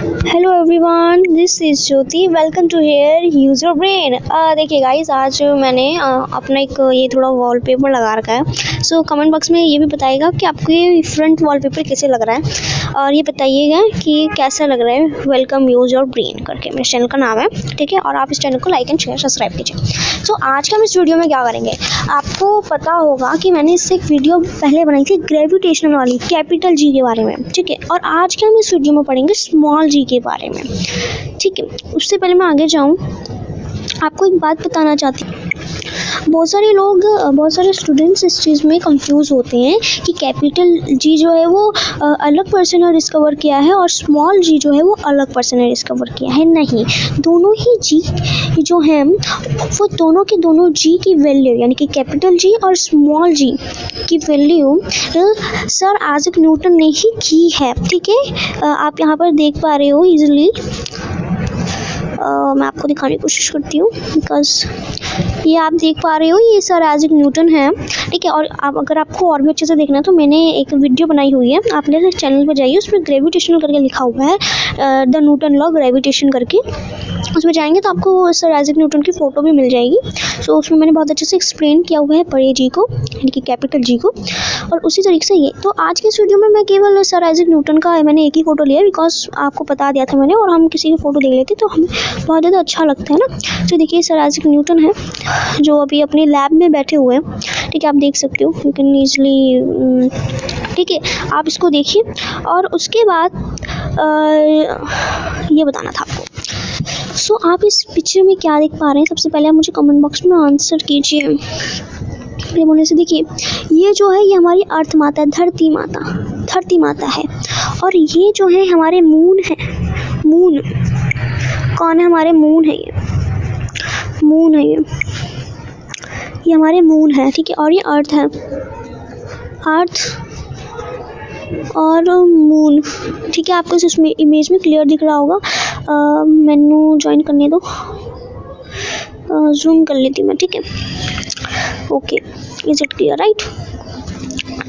Hello everyone this is Jyoti welcome to here use your brain देखिए guys आज मैंने uh, अपना एक ये थोड़ा वॉलपेपर लगा रखा है। सो so, कमेंट बॉक्स में ये भी बताइएगा कि आपको ये फ्रंट वॉलपेपर कैसे लग रहा है। और ये बताइएगा कि कैसा लग रहा है वेलकम यूज़ योर ब्रेन करके। मेरे चैनल का नाम है ठीक है? और आप इस चैनल को लाइक एंड शेयर सब्सक्राइब कीजिए। सो आज का हम इस वीडियो में क्या करेंगे? आपको पता होगा कि मैंने इससे एक वीडियो पहले बनाई थी ग्रेविटेशन वाली कैपिटल जी के बारे में ठीक है? और आज के हम इस वीडियो में पढ़ेंगे स्मॉल जी के बारे में। ठीक है, उससे पहले मैं आगे जाऊँ। आपको एक बात बताना चाहती हूँ। बहुत सारे लोग बहुत सारे स्टूडेंट्स इस चीज़ में कंफ्यूज होते हैं कि कैपिटल जी जो है वो अलग पर्सन ने डिस्कवर किया है और स्मॉल जी जो है वो अलग पर्सन ने डिस्कवर किया है। नहीं, दोनों ही जी जो हैं, वो दोनों के दोनों जी की वैल्यू यानी कि कैपिटल जी और स्मॉल जी की वैल्यू सर आजक न्यूटन ने ही की है। ठीक है? आप यहाँ पर देख पा रहे हो इजीली मैं आपको दिखाने की कोशिश करती हूँ बिकॉज़ ये आप देख पा रहे हो, ये सर एज एक न्यूटन है। ठीक है, और आप, अगर आपको और भी अच्छे से देखना है तो मैंने एक वीडियो बनाई हुई है। आप मेरे चैनल पर जाइए, उसमें ग्रेविटेशन करके लिखा हुआ है द न्यूटन लॉ ग्रेविटेशन करके। उसमें जाएँगे तो आपको सर आइजक न्यूटन की फ़ोटो भी मिल जाएगी। सो उसमें मैंने बहुत अच्छे से एक्सप्लेन किया हुआ है बड़े जी को यानी कि कैपिटल जी को। और उसी तरीके से ये तो आज के इस वीडियो में मैं केवल सर आइजक न्यूटन का मैंने एक ही फ़ोटो लिया बिकॉज़ आपको बता दिया था मैंने और हम किसी की फ़ोटो देख लेते तो हमें बहुत ज़्यादा अच्छा लगता है ना। तो देखिए सर आइजक न्यूटन है जो अभी अपने लैब में बैठे हुए हैं। ठीक है आप देख सकते हो यू कैन ईजली ठीक है आप इसको देखिए। और उसके बाद आ, ये बताना था आपको। सो so, आप इस पिक्चर में क्या देख पा रहे हैं? सबसे पहले आप मुझे कमेंट बॉक्स में आंसर कीजिए। बोलने से देखिए ये जो है ये हमारी अर्थ माता है धरती माता। धरती माता है। और ये जो है हमारे मून है। मून कौन है हमारे मून है ये? मून है ये। ये हमारे मून है ठीक है? और ये अर्थ है। अर्थ और मून ठीक है आपको इसमें इमेज में क्लियर दिख रहा होगा। मैनू ज्वाइन करने दो। जूम कर लेती मैं, ठीक है? Okay is it clear right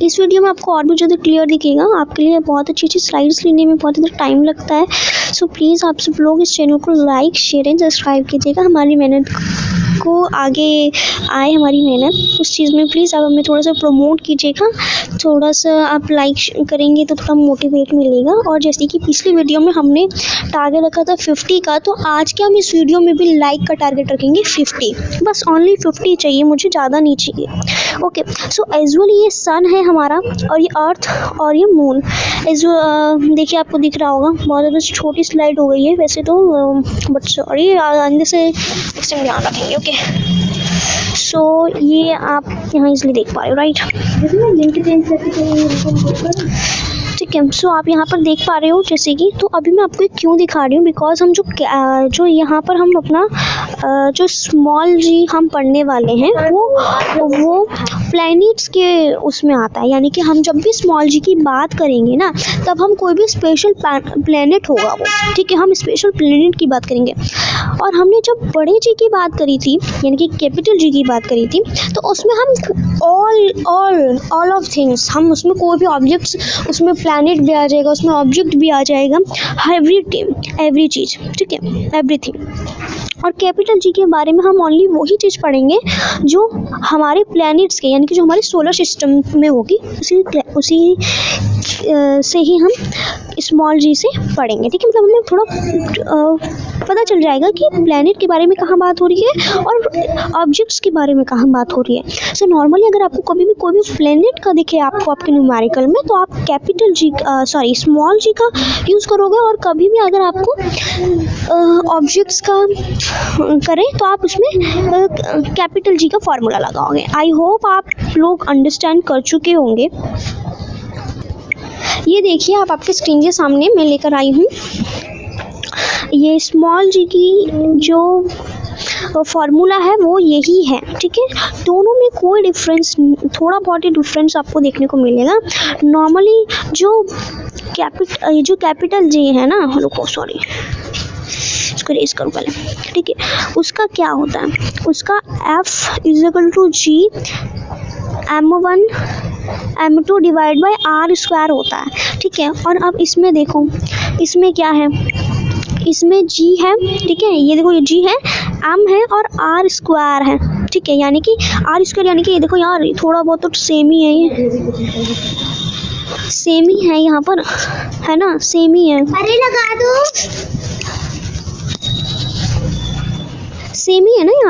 इस वीडियो में आपको और भी ज़्यादा क्लियर दिखेगा। आपके लिए बहुत अच्छी अच्छी स्लाइड्स लेने में बहुत ज़्यादा टाइम लगता है। सो प्लीज़ आप सब लोग इस चैनल को लाइक शेयर एंड सब्सक्राइब कीजिएगा। हमारी मेहनत को आगे आए हमारी मेहनत उस चीज़ में। प्लीज़ आप हमें थोड़ा सा प्रमोट कीजिएगा। थोड़ा सा आप लाइक करेंगे तो थोड़ा मोटिवेट मिलेगा। और जैसे कि पिछली वीडियो में हमने टारगेट रखा था फिफ्टी का तो आज के हम इस वीडियो में भी लाइक का टारगेट रखेंगे फिफ्टी बस ओनली फिफ्टी चाहिए, मुझे ज़्यादा नहीं चाहिए। ओके सो एजुअल ये सन है हमारा और ये अर्थ और ये मून एज देखिए आपको दिख रहा होगा, बहुत ज़्यादा छोटी स्लाइड हो गई है। वैसे तो बट सॉरी आगे से टाइम ध्यान रखेंगे ओके सो so, ये आप यहाँ इसलिए देख पा रहे हो राइट ठीक सो आप यहाँ पर देख पा रहे हो जैसे कि तो अभी मैं आपको क्यों दिखा रही हूँ बिकॉज़ हम जो जो यहाँ पर हम अपना जो स्मॉल जी हम पढ़ने वाले हैं, वो वो प्लैनेट्स के उसमें आता है, यानी कि हम जब भी स्मॉल जी की बात करेंगे ना, तब हम कोई भी स्पेशल प्लैनेट होगा वो, ठीक है, हम स्पेशल प्लैनेट की बात करेंगे। और हमने जब बड़े जी की बात करी थी, यानी कि कैपिटल जी की बात करी थी तो उसमें हम all all all of things हम उसमें कोई भी ऑब्जेक्ट्स उसमें प्लैनेट भी आ जाएगा, उसमें ऑब्जेक्ट भी आ जाएगा एवरी एवरी चीज़, ठीक है? एवरीथिंग और कैपिटल जी के बारे में हम ओनली वही चीज़ पढ़ेंगे जो हमारे प्लैनेट्स के यानी कि जो हमारे सोलर सिस्टम में होगी उसी उसी से ही हम स्मॉल जी से पढ़ेंगे। ठीक है मतलब हमें थोड़ा पता चल जाएगा कि प्लैनेट के बारे में कहाँ बात हो रही है और ऑब्जेक्ट्स के बारे में कहाँ बात हो रही है। सो so, नॉर्मली अगर आपको कभी भी कोई भी प्लैनेट का दिखे आपको आपके न्यूमेरिकल में तो आप capital G sorry small G का यूज़ करोगे और कभी भी अगर आपको ऑब्जेक्ट्स का करें तो आप उसमें कैपिटल जी का फॉर्मूला लगाओगे। आई होप आप लोग अंडरस्टैंड कर चुके होंगे। ये देखिए, आप आपके स्क्रीन के सामने मैं लेकर आई हूँ। ये स्मॉल जी की जो फॉर्मूला है, वो यही है, ठीक है? दोनों में कोई डिफरेंस थोड़ा बहुत ही डिफरेंस आपको देखने को मिलेगा। नॉर्मली जो कैपिट जो कैपिटल जी है ना, रुको सॉरी रेस करूँ पहले ठीक है? उसका क्या होता है? उसका F is equal to G M one M two divide by R square होता है। ठीक है? और अब इसमें देखो, इसमें क्या है? इसमें जी है। ठीक है? ये देखो, ये जी है एम है और आर स्क्वायर है। ठीक है? यानी कि आर स्क्वायर यानी कि ये देखो यार थोड़ा बहुत तो सेम ही है ये। सेम ही है यहाँ पर, है ना? सेम ही है। अरे लगा दो।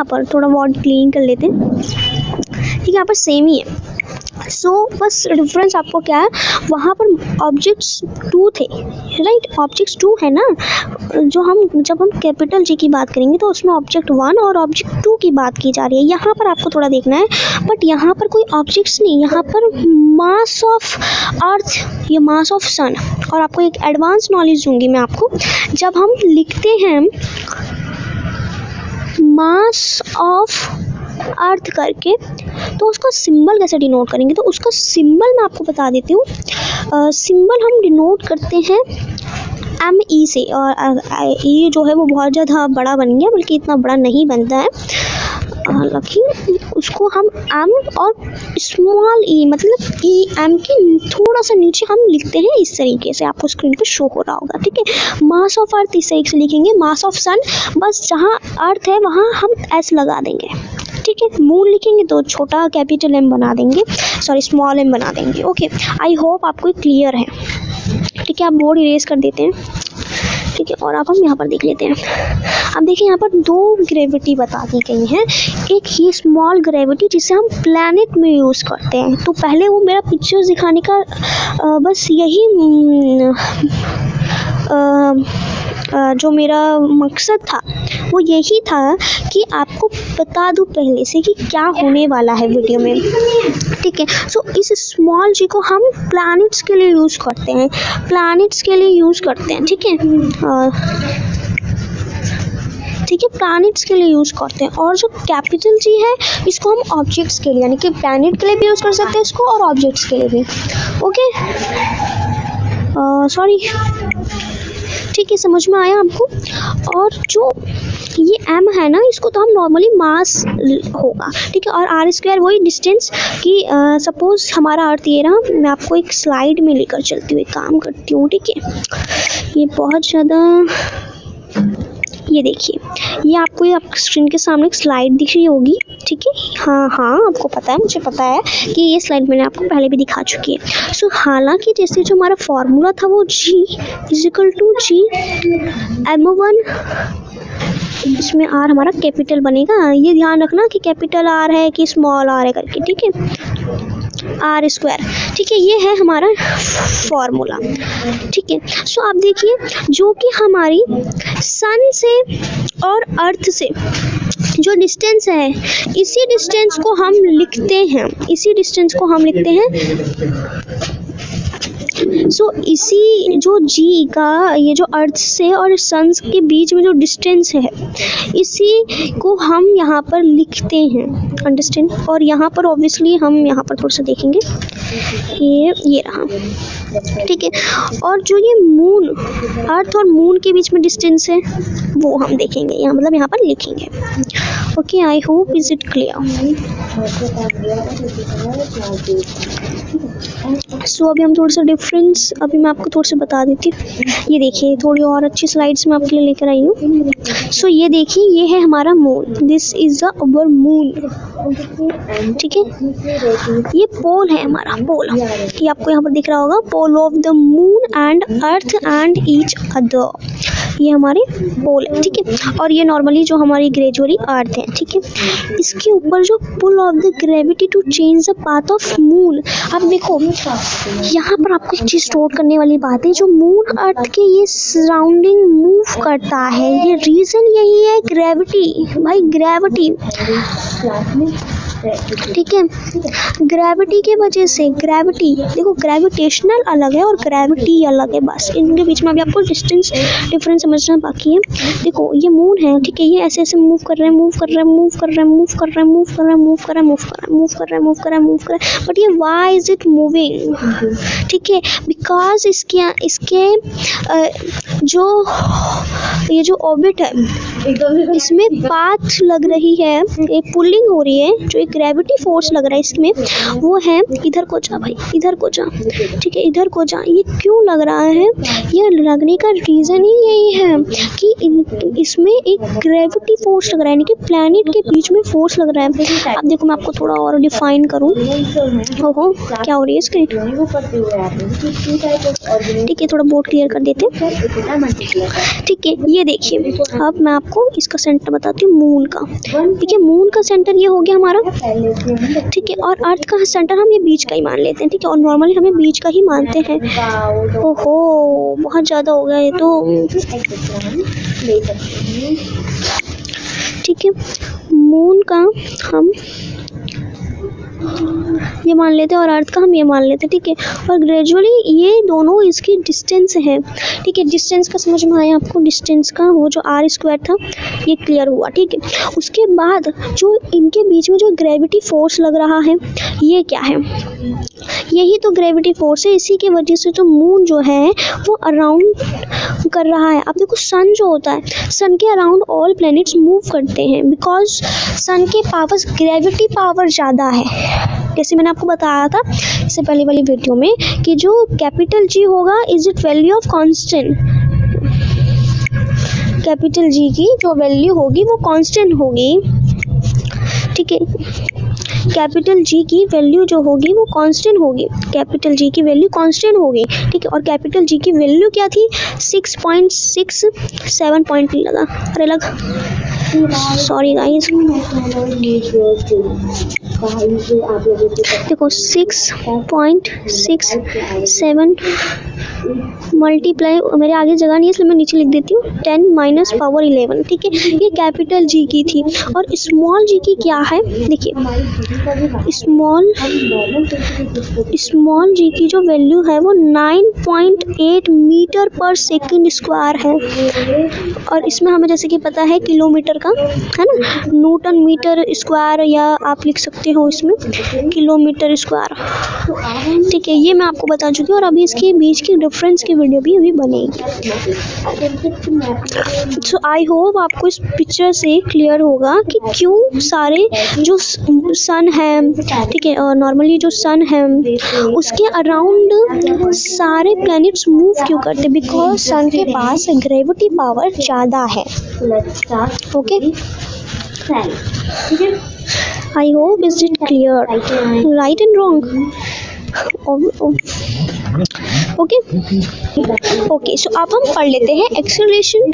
यहाँ पर थोड़ा बहुत क्लीन कर लेते हैं। ठीक है, यहाँ पर सेम ही है। सो बस डिफरेंस आपको क्या है? वहाँ पर ऑब्जेक्ट्स टू थे राइट ऑब्जेक्ट्स टू है ना? जो हम, जब हम कैपिटल जी की बात करेंगे तो उसमें ऑब्जेक्ट वन और ऑब्जेक्ट टू की बात की जा रही है। यहाँ पर आपको थोड़ा देखना है बट यहाँ पर कोई ऑब्जेक्ट्स नहीं, यहाँ पर मास ऑफ़ अर्थ या मास ऑफ़ सन और आपको एक एडवांस नॉलेज दूँगी मैं आपको। जब हम लिखते हैं मास ऑफ़ अर्थ करके तो उसका सिंबल कैसे डिनोट करेंगे? तो उसका सिंबल मैं आपको बता देती हूँ। सिंबल हम डिनोट करते हैं एम ई से, और ई जो है वो बहुत ज़्यादा बड़ा बन गया, बल्कि इतना बड़ा नहीं बनता है। हालाँकि उसको हम एम और स्मॉल ई मतलब ई एम के थोड़ा सा नीचे हम लिखते हैं इस तरीके से। आपको स्क्रीन पे शो हो रहा होगा, ठीक है? मास ऑफ़ अर्थ इस तरीके से लिखेंगे। मास ऑफ़ सन बस जहाँ अर्थ है, वहाँ हम एस लगा देंगे, ठीक है? मून लिखेंगे तो छोटा कैपिटल एम बना देंगे सॉरी स्मॉल एम बना देंगे ओके आई होप आपको क्लियर है, ठीक है? आप बोर्ड इरेज कर देते हैं। ठीक है और अब हम यहाँ पर देख लेते हैं। अब देखिए यहाँ पर दो ग्रेविटी बता दी गई हैं। एक ही स्मॉल ग्रेविटी जिसे हम प्लानट में यूज़ करते हैं। तो पहले वो मेरा पिक्चर्स दिखाने का बस यही आ, जो मेरा मकसद था, वो यही था कि आपको बता दूँ पहले से कि क्या होने वाला है वीडियो में। ठीक है? सो इस स्मॉल जी को हम प्लैनेट्स के लिए यूज़ करते हैं। प्लैनेट्स के लिए यूज़ करते हैं, ठीक है? ठीक है? प्लानिट्स के लिए यूज़ करते हैं। और जो कैपिटल जी है, इसको हम ऑब्जेक्ट्स के लिए, यानी कि प्लैनेट के लिए भी यूज़ कर सकते हैं इसको और ऑब्जेक्ट्स के लिए भी। ओके सॉरी ठीक है, समझ में आया आपको? और जो ये एम है ना, इसको तो हम नॉर्मली मास होगा, ठीक है? और आर स्क्वायर वही डिस्टेंस कि सपोज़ हमारा अर्थ ये रहा, मैं आपको एक स्लाइड में लेकर चलती हूँ एक काम करती हूँ, ठीक है? ये बहुत ज़्यादा ये देखिए, ये आपको ये आपके स्क्रीन के सामने एक स्लाइड दिख रही होगी, ठीक है? हाँ हाँ आपको पता है, मुझे पता है कि ये स्लाइड मैंने आपको पहले भी दिखा चुकी है। सो हालाँकि जैसे जो हमारा फॉर्मूला था वो G equal to G M one इसमें आर हमारा कैपिटल बनेगा। ये ध्यान रखना कि कैपिटल आर है कि स्मॉल आर है करके, ठीक है? आर स्क्वायर ठीक है, ये है हमारा फॉर्मूला ठीक है सो आप देखिए, जो कि हमारी सन से और अर्थ से जो डिस्टेंस है, इसी डिस्टेंस को हम लिखते हैं। इसी डिस्टेंस को हम लिखते हैं। सो इसी जो जी का, ये जो अर्थ से और सन्स के बीच में जो डिस्टेंस है, इसी को हम यहाँ पर लिखते हैं। अंडरस्टैंड और यहाँ पर ऑब्वियसली हम यहाँ पर थोड़ा सा देखेंगे। ये ये रहा। ठीक है? और जो ये मून अर्थ और मून के बीच में डिस्टेंस है वो हम देखेंगे। यहाँ मतलब यहाँ पर लिखेंगे। Okay I hope is it clear so अभी हम थोड़ा सा डिफरेंस अभी मैं आपको थोड़ा सा बता देती ये देखिए थोड़ी और अच्छी स्लाइड्स मैं आपके लिए लेकर आई हूँ। सो so, ये देखिए ये है हमारा moon this is our moon ठीक है? ये पोल है हमारा पोल ये आपको यहाँ पर दिख रहा होगा pole of the moon and earth and each other ये हमारे पोल है, ठीक है? और ये नॉर्मली जो हमारी ग्रेजुअली अर्थ है, ठीक है? इसके ऊपर जो pull of the gravity to change the path of moon अब देखो, यहाँ पर आपको एक चीज़ नोट करने वाली बात है, जो मून अर्थ के ये सराउंडिंग मूव करता है, ये रीज़न यही है ग्रेविटी भाई ग्रेविटी ठीक है ग्रेविटी के वजह से ग्रेविटी देखो ग्रेविटेशनल अलग है और ग्रेविटी अलग है बस इनके बीच में अभी आपको डिस्टेंस डिफरेंस समझना बाकी है देखो ये मून है ठीक है ये ऐसे ऐसे मूव कर रहे हैं मूव कर रहे हैं मूव कर रहे हैं मूव कर रहे हैं मूव कर रहे हैं मूव कर रहे हैं मूव कर रहे हैं मूव कर रहे हैं मूव कर रहे हैं मूव कर रहे हैं बट ये वाई इज़ इट मूविंग ठीक है बिकॉज़ इसके इसके जो ये जो ऑबिट है इसमें पाथ लग रही है एक पुलिंग हो रही है जो एक ग्रेविटी फोर्स लग रहा है इसमें। वो है, इधर को जा भाई, इधर को जा। ठीक है, इधर को जा। ये क्यों लग रहा है? ये लगने का रीज़न ही यही है कि इसमें एक ग्रेविटी फोर्स लग रहा है, यानी कि प्लैनेट के बीच में फोर्स लग रहा है। अब देखो, मैं आपको थोड़ा और डिफाइन करूँ। ओहो, क्या हो रही है स्क्रीन ठीक है, थोड़ा बोर्ड क्लियर कर देते। ठीक है, ये देखिए। अब मैं आपको इसका सेंटर बताती हूँ मून का। ठीक है मून का सेंटर ये हो गया हमारा। ठीक है, और अर्थ का सेंटर हम ये बीच का ही मान लेते हैं, ठीक है? और नॉर्मली हमें बीच का ही मानते हैं। ओहो, बहुत ज़्यादा हो गया ये तो। ठीक है मून का हम ये मान लेते हैं, और अर्थ का हम ये मान लेते हैं, ठीक है? और ग्रेजुअली ये दोनों इसकी डिस्टेंस है, ठीक है? डिस्टेंस का समझ में आया आपको? डिस्टेंस का वो जो आर स्क्वायर था, ये क्लियर हुआ, ठीक है? उसके बाद जो इनके बीच में जो ग्रेविटी फोर्स लग रहा है, ये क्या है? यही तो ग्रेविटी फोर्स है, इसी की वजह से तो मून जो है, वो अराउंड कर रहा है। अब देखो सन जो होता है सन के अराउंड ऑल प्लैनेट्स मूव करते हैं बिकॉज़ सन के पावर ग्रेविटी पावर ज़्यादा है। जैसे मैंने आपको बताया था, इससे पहले वाली वीडियो में कि जो कैपिटल जी होगा is it value of constant capital G की जो वैल्यू होगी, वो कांस्टेंट होगी। ठीक है? कैपिटल जी की वैल्यू जो होगी, वो कांस्टेंट होगी। कैपिटल जी की वैल्यू कांस्टेंट होगी। ठीक है? और कैपिटल जी की वैल्यू क्या थी? Six point six seven point लगा। अरे लग सॉरी गाइस देखो six point six seven multiply मेरे आगे जगह नहीं है, इसलिए मैं नीचे लिख देती हूँ। टेन माइनस पावर इलेवन ठीक है? ये कैपिटल जी की थी। और स्मॉल जी की क्या है? देखिए स्मॉल स्मॉल जी की जो वैल्यू है, वो nine point eight metre per second square है। और इसमें हमें जैसे कि पता है, किलोमीटर का, है ना? न्यूटन मीटर स्क्वायर या आप लिख सकते हो इसमें किलोमीटर स्क्वायर ठीक है, ये मैं आपको बता चुकी हूँ और अभी इसके बीच की डिफरेंस की वीडियो भी अभी बनेगी। सो आई होप आपको इस पिक्चर से क्लियर होगा कि क्यों सारे जो सन है, ठीक है, और नॉर्मली जो सन है, उसके अराउंड सारे प्लैनेट्स मूव क्यों करते? बिकॉज़ सन के पास ग्रेविटी पावर ज़्यादा है। Okay okay. I hope is it clear? Right and wrong. Mm-hmm. Oh, oh. Okay okay so अब हम पढ़ लेते हैं एक्सेलरेशन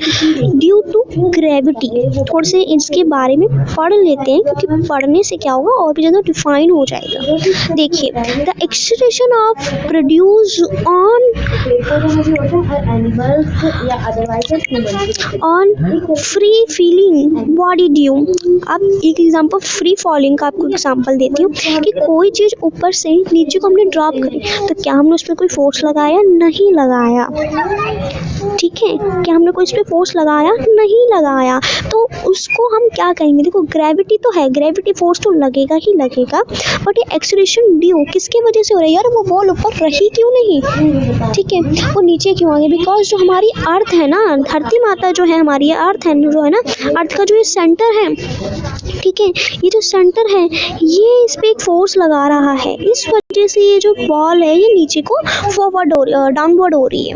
ड्यू टू ग्रेविटी थोड़े से इसके बारे में पढ़ लेते हैं, क्योंकि पढ़ने से क्या होगा, और भी ज़्यादा डिफाइन हो जाएगा। देखिए the acceleration of produce on on free feeling body due अब एक एग्जांपल फ्री फॉलिंग का आपको एग्जांपल देती हूँ, कि कोई चीज़ ऊपर से नीचे को हमने ड्रॉप करी तो क्या हमने उस पर कोई फोर्स लगाया? नहीं लगाया। ठीक है, क्या हमने कोई इस पर फोर्स लगाया? नहीं लगाया। तो उसको हम क्या कहेंगे? देखो ग्रेविटी तो है ग्रेविटी फोर्स तो लगेगा ही लगेगा बट ये एक्सलेशन ड्यू किसकी वजह से हो रही है? यार, वो बॉल ऊपर रही क्यों नहीं? ठीक है, वो नीचे क्यों आ गई? बिकॉज़ जो हमारी अर्थ है ना, धरती माता जो है हमारी अर्थ है, जो है ना अर्थ का जो ये सेंटर है ठीक है, ये जो सेंटर है, ये इस पर एक फोर्स लगा रहा है। इस वजह से ये जो बॉल है, ये नीचे को फॉरवर्ड हो रही डाउनवर्ड हो रही है।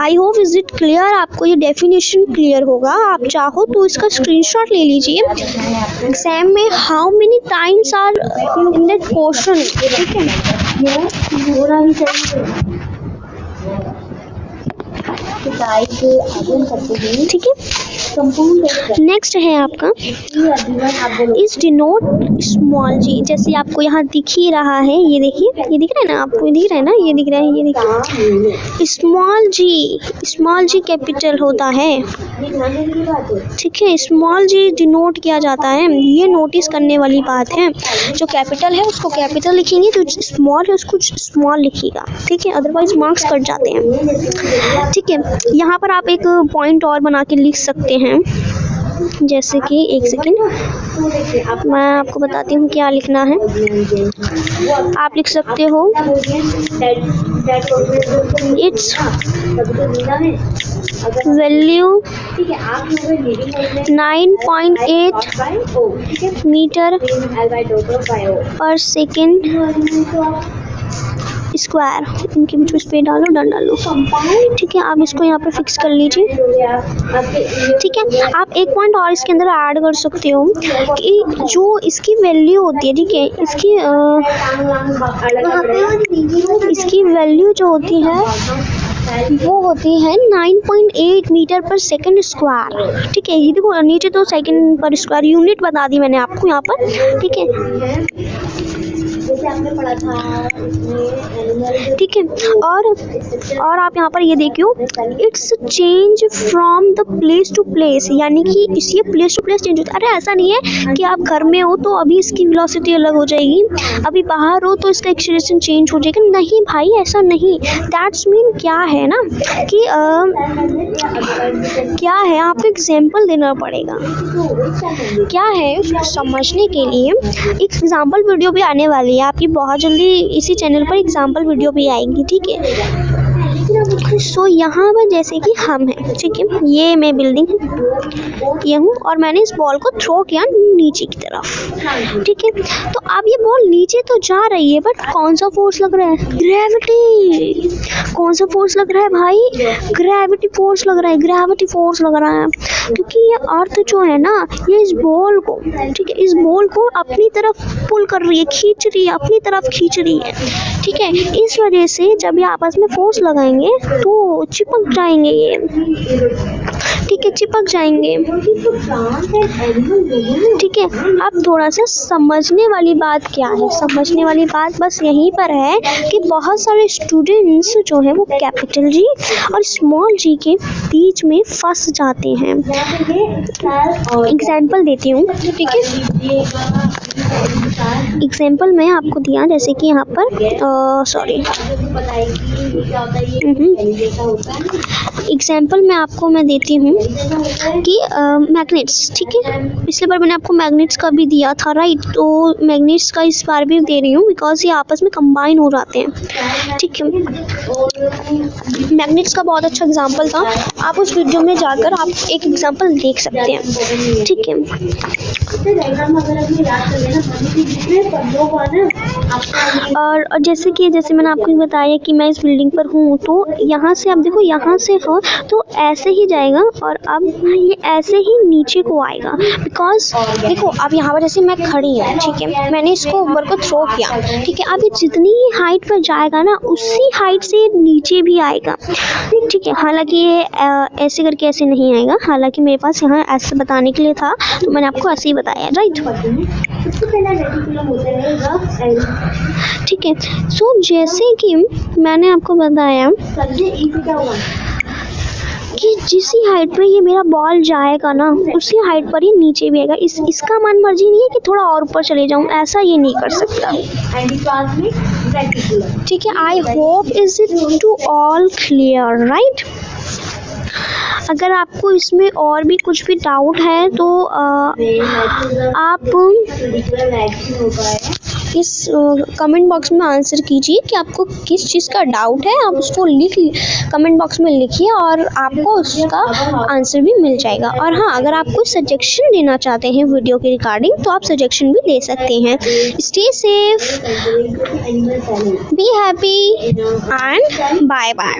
I hope is it clear आपको ये डेफिनेशन क्लियर होगा। आप चाहो तो इसका स्क्रीनशॉट ले लीजिए। एग्ज़ाम में how many times are in that question ठीक है? ठीक है। नेक्स्ट है आपका। इस डिनोट स्मॉल जी जैसे आपको यहाँ दिख ही रहा है, ये देखिए, ये दिख रहा है ना आपको दिख रहा है ना, ये दिख रहा है, ये देखिए small G small G capital होता है। ठीक है स्मॉल जी डिनोट किया जाता है। ये नोटिस करने वाली बात है। जो कैपिटल है, उसको कैपिटल लिखेंगे, जो स्मॉल है, उसको स्मॉल लिखिएगा ठीक है अदरवाइज़ मार्क्स कट जाते हैं। ठीक है यहाँ पर आप एक पॉइंट और बना के लिख सकते हैं। जैसे कि एक सेकेंड मैं आपको बताती हूँ क्या लिखना है। आप लिख सकते हो इट्स वैल्यू नाइन पॉइंट आप गए लीडिंग मोड में 9.8 बाय ओ ठीक है मीटर पर सेकेंड स्क्वायर इनके बीच में स्पेस डालो, डन डालो ठीक है, आप इसको यहाँ पे फिक्स कर लीजिए। ठीक है, आप एक पॉइंट और इसके अंदर ऐड कर सकते हो कि जो इसकी वैल्यू होती है, ठीक है, इसकी इसकी वैल्यू जो होती है, वो होती है 9.8 मीटर पर सेकंड स्क्वायर ठीक है, ये देखो, नीचे तो सेकंड पर स्क्वायर यूनिट बता दी मैंने आपको यहाँ पर। ठीक है। जैसे आपने पढ़ा था ठीक है और और आप यहाँ पर ये देखियो it's change from the place to place यानी कि इस ये प्लेस टू प्लेस चेंज होता है। अरे ऐसा नहीं है कि आप घर में हो तो अभी इसकी वेलोसिटी अलग हो जाएगी अभी बाहर हो तो इसका एक्सीलरेशन चेंज हो जाएगा। नहीं भाई ऐसा नहीं। दैट्स मीन क्या है ना कि अ, क्या है आपको एग्ज़ाम्पल देना पड़ेगा। क्या है समझने के लिए एक एग्ज़ाम्पल वीडियो भी आने वाली है। आपकी बहुत जल्दी इसी चैनल पर एग्ज़ाम्पल वीडियो भी आएँगी ठीक है? सो यहाँ पर जैसे कि हम हैं, ठीक है? ये मैं बिल्डिंग ये हूँ और मैंने इस बॉल को थ्रो किया नीचे की तरफ़, ठीक है? तो अब ये बॉल नीचे तो जा रही है बट कौन सा फोर्स लग रहा है? ग्रेविटी कौन सा फोर्स लग रहा है भाई? ग्रेविटी फोर्स लग रहा है ग्रेविटी फोर्स लग रहा है। क्योंकि ये अर्थ जो है ना, ये इस बॉल को, ठीक है? इस बॉल को अपनी तरफ़ पुल कर रही है, खींच रही है, अपनी तरफ़ खींच रही है, ठीक है? इस वजह से जब ये आपस में फोर्स लगाएँगे तो चिपक जाएँगे ये। ठीक है, चिपक जाएँगे। ठीक है, अब थोड़ा सा समझने वाली बात क्या है? समझने वाली बात बस यहीं पर है कि बहुत सारे स्टूडेंट्स जो हैं वो कैपिटल जी और स्मॉल जी के बीच में फंस जाते हैं। एग्ज़ाम्पल देती हूँ, ठीक है? एग्ज़ाम्पल मैं आपको दिया, जैसे कि यहाँ पर सॉरी एग्ज़ाम्पल मैं आपको मैं देती हूँ कि मैग्नेट्स ठीक है? पिछले बार मैंने आपको मैग्नेट्स का भी दिया था राइट तो मैग्नेट्स का इस बार भी दे रही हूँ बिकॉज़ ये आपस में कंबाइन हो जाते हैं, ठीक है? मैग्नेट्स का बहुत अच्छा एग्ज़ाम्पल था। आप उस वीडियो में जाकर आप एक एग्ज़ाम्पल देख सकते हैं, ठीक है? और जैसे कि, जैसे मैंने आपको बताया कि मैं इस बिल्डिंग पर हूँ तो यहाँ से, आप देखो, यहाँ से हो तो ऐसे ही जाएगा और अब ये ऐसे ही नीचे को आएगा। बिकॉज़ देखो, अब यहाँ पर जैसे मैं खड़ी हूँ, ठीक है? मैंने इसको ऊपर को थ्रो किया, ठीक है? अब ये जितनी ही हाइट पर जाएगा ना, उसी हाइट से नीचे भी आएगा। ठीक है? हालाँकि ये ऐसे करके ऐसे नहीं आएगा। हालाँकि मेरे पास यहाँ ऐसे बताने के लिए था तो मैंने आपको ऐसे ही बताया राइट ठीक है। सो जैसे कि मैंने आपको बताया कि जिस हाइट पर ये मेरा बॉल जाएगा ना, उसी हाइट पर ही नीचे भी आएगा। इस, इसका मन मर्ज़ी नहीं है कि थोड़ा और ऊपर चले जाऊँ, ऐसा ये नहीं कर सकता। ठीक है I hope is it to all clear right अगर आपको इसमें और भी कुछ भी डाउट है तो आप इस कमेंट बॉक्स में आंसर कीजिए कि आपको किस चीज़ का डाउट है। आप उसको लिख कमेंट बॉक्स में लिखिए और आपको उसका आंसर भी मिल जाएगा। और हाँ अगर आप कोई सजेशन देना चाहते हैं वीडियो के रिगार्डिंग तो आप सजेशन भी दे सकते हैं। Stay safe be happy and bye bye